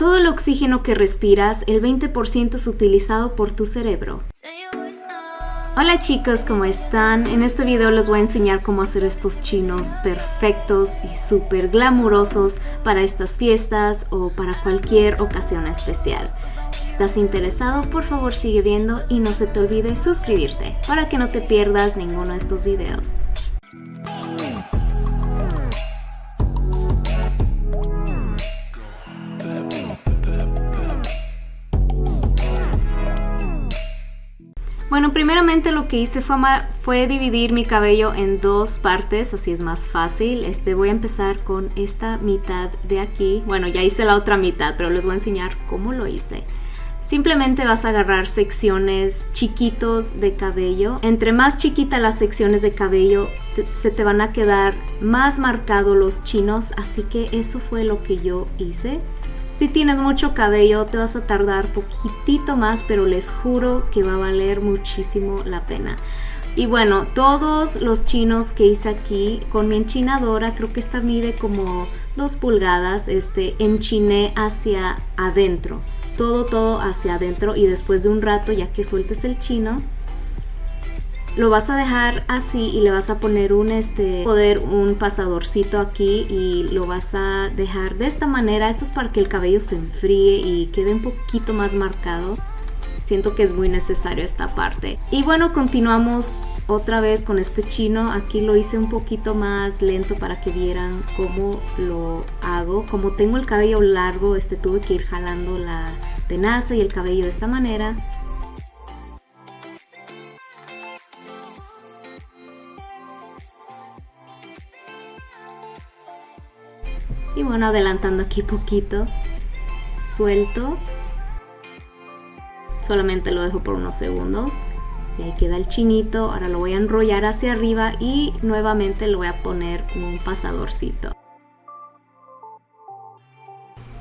Todo el oxígeno que respiras, el 20% es utilizado por tu cerebro. Hola chicos, ¿cómo están? En este video les voy a enseñar cómo hacer estos chinos perfectos y súper glamurosos para estas fiestas o para cualquier ocasión especial. Si estás interesado, por favor sigue viendo y no se te olvide suscribirte para que no te pierdas ninguno de estos videos. Bueno, primeramente lo que hice fue, dividir mi cabello en dos partes, así es más fácil. Este, voy a empezar con esta mitad de aquí. Bueno, ya hice la otra mitad, pero les voy a enseñar cómo lo hice. Simplemente vas a agarrar secciones chiquitos de cabello. Entre más chiquita las secciones de cabello, se te van a quedar más marcados los chinos, así que eso fue lo que yo hice. Si tienes mucho cabello te vas a tardar poquitito más, pero les juro que va a valer muchísimo la pena. Y bueno, todos los chinos que hice aquí con mi enchinadora, creo que esta mide como 2 pulgadas, este, enchiné hacia adentro. Todo, todo hacia adentro y después de un rato, ya que sueltes el chino, lo vas a dejar así y le vas a poner un este poder un pasadorcito aquí y lo vas a dejar de esta manera. Esto es para que el cabello se enfríe y quede un poquito más marcado. Siento que es muy necesario esta parte. Y bueno continuamos otra vez con este chino. Aquí lo hice un poquito más lento para que vieran cómo lo hago. Como tengo el cabello largo este tuve que ir jalando la tenaza y el cabello de esta manera adelantando aquí poquito. Suelto. Solamente lo dejo por unos segundos. Y ahí queda el chinito. Ahora lo voy a enrollar hacia arriba y nuevamente lo voy a poner un pasadorcito.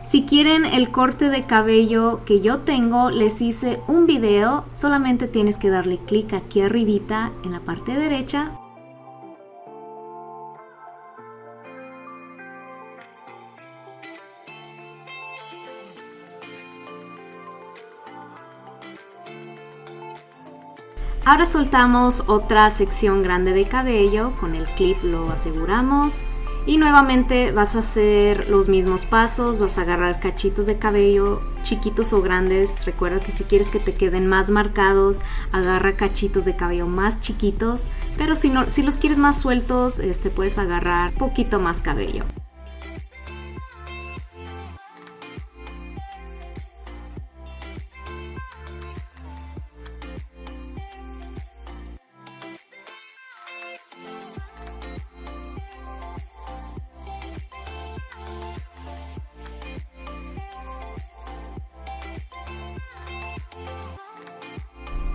Si quieren el corte de cabello que yo tengo, les hice un video, solamente tienes que darle clic aquí arribita en la parte derecha Ahora soltamos otra sección grande de cabello, con el clip lo aseguramos y nuevamente vas a hacer los mismos pasos, vas a agarrar cachitos de cabello chiquitos o grandes, recuerda que si quieres que te queden más marcados, agarra cachitos de cabello más chiquitos, pero si, no, si los quieres más sueltos, este, puedes agarrar poquito más cabello.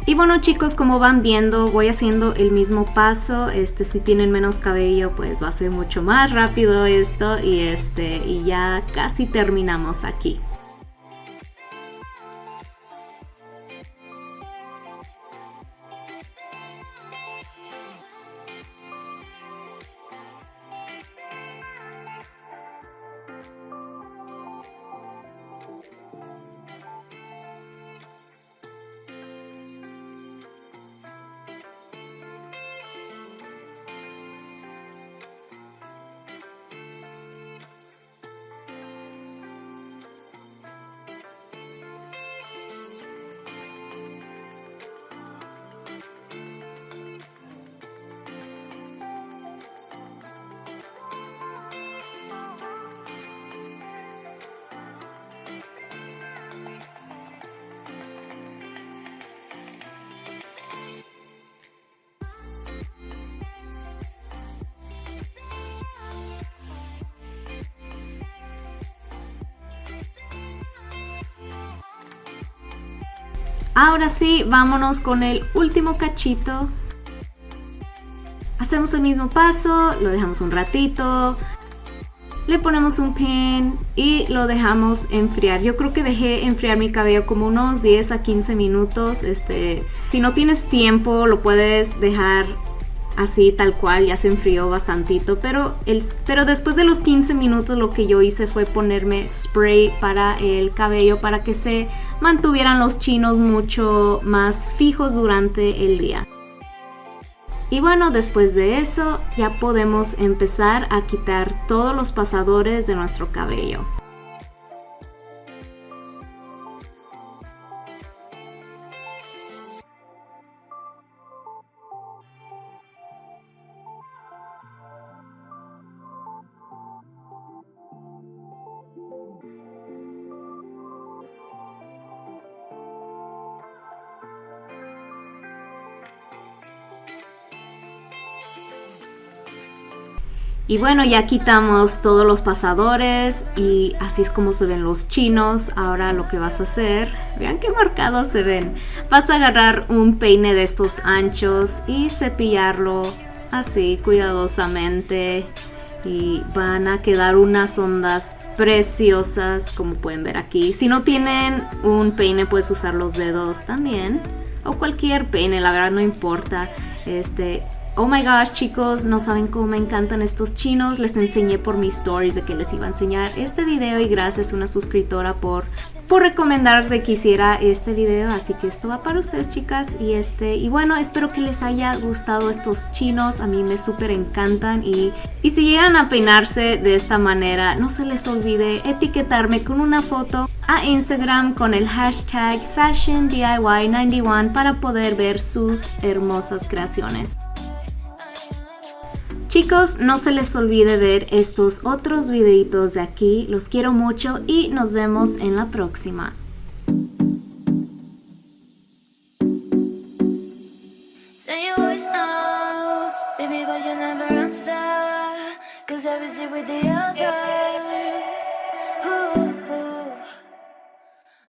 Y bueno chicos, como van viendo, voy haciendo el mismo paso. Este, si tienen menos cabello, pues va a ser mucho más rápido esto. Y, este, y ya casi terminamos aquí. Ahora sí, vámonos con el último cachito. Hacemos el mismo paso, lo dejamos un ratito, le ponemos un pin y lo dejamos enfriar. Yo creo que dejé enfriar mi cabello como unos 10 a 15 minutos. Este, si no tienes tiempo, lo puedes dejar así tal cual, ya se enfrió bastantito, pero, el, pero después de los 15 minutos lo que yo hice fue ponerme spray para el cabello para que se mantuvieran los chinos mucho más fijos durante el día. Y bueno, después de eso ya podemos empezar a quitar todos los pasadores de nuestro cabello. Y bueno, ya quitamos todos los pasadores y así es como se ven los chinos. Ahora lo que vas a hacer, vean qué marcados se ven. Vas a agarrar un peine de estos anchos y cepillarlo así cuidadosamente. Y van a quedar unas ondas preciosas como pueden ver aquí. Si no tienen un peine puedes usar los dedos también. O cualquier peine, la verdad no importa. Este, Oh my gosh chicos, no saben cómo me encantan estos chinos, les enseñé por mis stories de que les iba a enseñar este video y gracias a una suscriptora por, por recomendar de que hiciera este video, así que esto va para ustedes chicas. Y este y bueno espero que les haya gustado estos chinos, a mí me súper encantan. Y, y si llegan a peinarse de esta manera no se les olvide etiquetarme con una foto a Instagram con el hashtag FashionDIY91 para poder ver sus hermosas creaciones. Chicos, no se les olvide ver estos otros videitos de aquí. Los quiero mucho y nos vemos en la próxima.